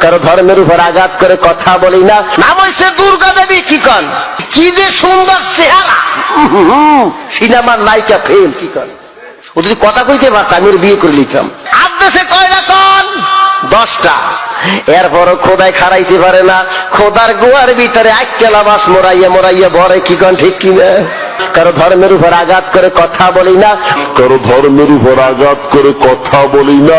কারও ধর্মের উপর আঘাত করে কথা বলি না। নাম হয়েছে দুর্গা দেবী, কি কন? কি যে সুন্দর চেহারা। সিনেমার নায়িকা ফেল কি কন? ও যদি কথা কইতে পারত, আমি বিয়ে করে নিতাম। কন? দশটা। এরপরও খোদায় খারাইতে পারে না। খোদার গোয়ার ভিতরে আক্কেলা বাস মোরাইয়া মোরাইয়া ভরে, কি কন, ঠিক কিনা? কারও ধর্মের উপর আঘাত করে কথা বলি না। কারও ধর্মের উপর আঘাত করে কথা বলি না।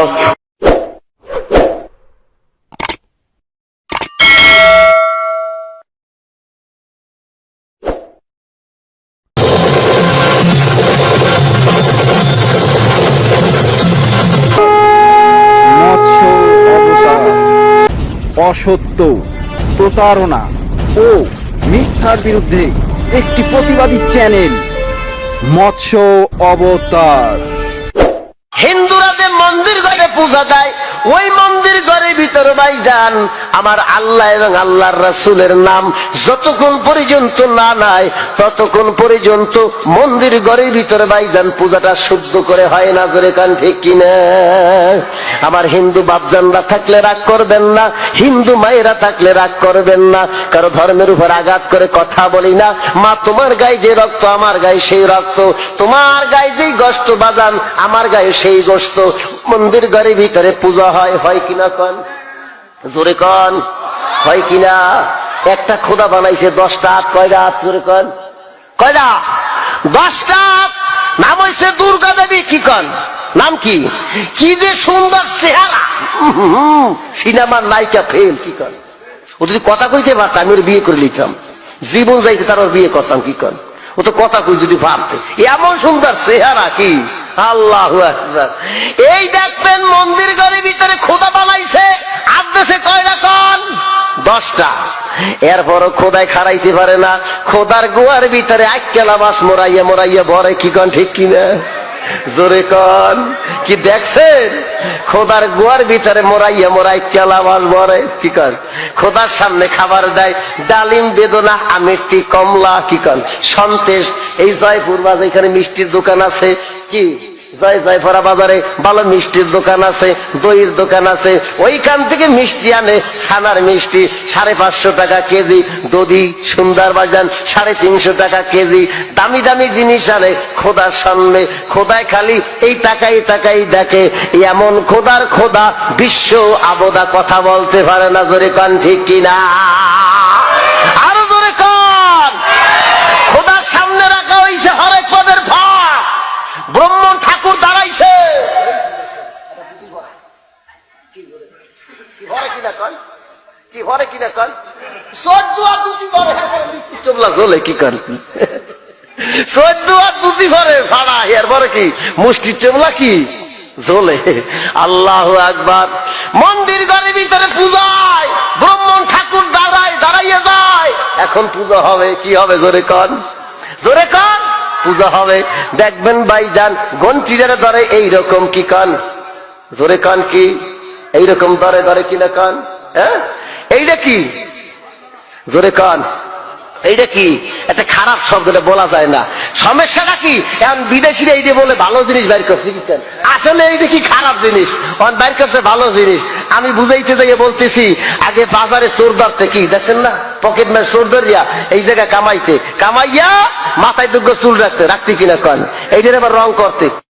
অসত্য, প্রতারণা ও মিথ্যার বিরুদ্ধে একটি প্রতিবাদী চ্যানেল, মৎস্য অবতার। হিন্দুরা যে মন্দির ঘরে পূজা দেয়, ওই মন্দির ঘরের ভিতরে ভাই যান, আমার আল্লাহ এবং আল্লাহর রাসূলের নাম যতক্ষণ পর্যন্ত না নাই, ততক্ষণ পর্যন্ত মন্দির ঘরের ভিতরে ভাই যান, পূজাটা শুদ্ধ করে হয় না জোরে কান ঠিক কিনা? আমার হিন্দু বাপজানরা থাকলে রাগ করবেন না, হিন্দু মায়েরা থাকলে রাগ করবেন না, কারও ধর্মের উপর আঘাত করে কথা বলি না। মা, তোমার গায়ে যে রক্ত, আমার গায়ে সেই রক্ত, তোমার গায়ে যেই গোস্ত বাজান, আমার গায়ে সেই গোস্ত মন্দির ঘরের ভিতরে পূজা হয় হয় কিনা কন? জোরে কন, হয় কিনা? একটা খোদা বানাইছে, দশটা হাত কয়টা হাত জোরে কন? কয়টা? দশটা নাম হয়েছে দুর্গা দেবী, কি কন? নাম কি? কি যে সুন্দর চেহারা। সিনেমার নায়িকা ফেল কি কন? ও যদি কথা কইতে পারত, আমি ওর বিয়ে করে নিতাম জীবন যাইতে তার ওর বিয়ে করতাম, কি কন? ও তো কথা কই যদি ভাবতে। এমন সুন্দর চেহারা কি? আল্লাহ এই দেখবেন মন্দির ঘরের ভিতরে খোদা বানাইছে। আদেশে কয়টা কন দশটা। এরপরও খোদায় খারাইতে পারে না। খোদার গোয়ার ভিতরে আক্কেলা মাস মোরাইয়া মোরাইয়া ভরে, কি কন, ঠিক কিনা? জোরে কন। কি দেখছেন? খোদার গোয়ার ভিতরে মোরাইয়া মোরাই কেলা মাছ ভরে, কি কন? খোদার সামনে খাবার দেয়। ডালিম বেদনা আমিরটি কমলা, কি কন? সন্তেষ এই জয়পুর বাজার এখানে মিষ্টির দোকান আছে। কি? জয় জয়ফরা বাজারে, ভালো মিষ্টির দোকান আছে, দইয়ের দোকান আছে, ওইখান থেকে মিষ্টি আনে, ছানার মিষ্টি, সাড়ে পাঁচশো টাকা কেজি, দধি, সুন্দর বাজান, সাড়ে তিনশো টাকা কেজি, দামি দামি জিনিস আনে, খোদার সামনে, খোদায় খালি, এই টাকাই টাকাই দেখে, এমন খোদার খোদা বিশ্ব আবদা কথা বলতে পারে না, জোরে কান ঠিক কিনা আরও জোরে কন খোদার সামনে রাখা হয়েছে হরেক পদের ভাগ ব্রহ্মণ ঠাকুর দাঁড়াইছে কি জ্বলে আল্লাহ আকবার। মন্দির ঘরের ভিতরে পূজায় ব্রহ্মণ ঠাকুর দাঁড়ায়, দাঁড়াইয়ে যায়। এখন পূজা হবে, কি হবে জোরে কন? জোরে কন? পূজা হবে। দেখবেন ভাইজান গন্টিরে ধরে এইরকম কি কান? জোরে কান কি? এইরকম ধরে ধরে কিনা কান? হ্যাঁ? এইটা কি? জোরে কান। এইটা কি? একটা খারাপ শব্দটা বলা যায় না। সমস্যাটা কি? এখন বিদেশিরা এইটা বলে ভালো জিনিস বাইর করছে, কি কেন? আসলে এইটা কি খারাপ জিনিস? অন বাইর করছে ভালো জিনিস। আমি বুঝাইতে যাইয়ে বলতেছি, আগে বাজারে চোর ধরতে কি? দেখেন না? পকেট ম্যান চোর ধরিয়া এই জায়গায় কামাইতে। কামাইয়া মাথায় দুগ্গ চুল রাখতে। রাখতে কিনা কন? এইটার আবার রং করতে।